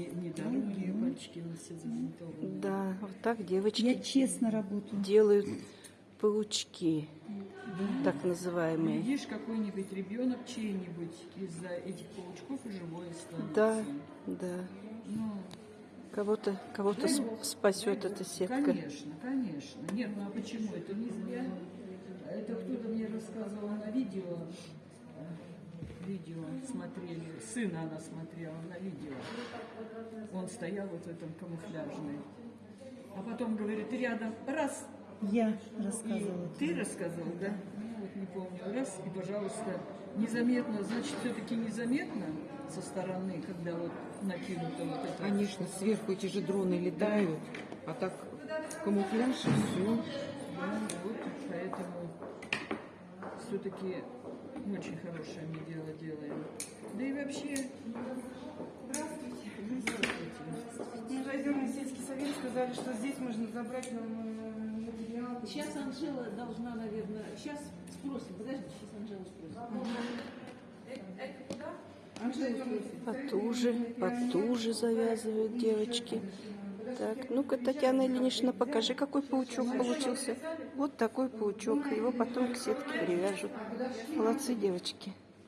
не, недорогие пальчики, но все забинтованы. Да, вот так девочки Я честно работаю. делают паучки, так называемые. Видишь, какой-нибудь ребенок чей-нибудь из-за этих паучков и живой останется. Да, да. Ну, Кого-то кого-то сп- спасет эта сетка. Конечно, конечно. Нет, ну а почему? Это не зря. Это кто-то мне рассказывал на видео. э, Видео смотрели. Сына она смотрела на видео. Стоял вот в этом камуфляжной. А потом говорит, рядом раз. Я И рассказывала. ты рассказывал, да? Ну, вот не помню. Раз, и, пожалуйста, незаметно, значит, все-таки незаметно со стороны, когда вот накинуто вот это. Конечно, сверху эти же дроны летают, а так камуфляж и все. Да, вот, поэтому все-таки очень хорошее мы дело делаем. Да и вообще... сказали, что здесь можно забрать нам э, материал. Сейчас Анжела должна, наверное, сейчас спросим, подожди, сейчас Анжела спросим. Анжела спросит. Потуже, потуже завязывают девочки. Так, ну-ка, Татьяна Ильинична, покажи, какой паучок получился. Вот такой паучок. Его потом к сетке привяжут. Молодцы, девочки.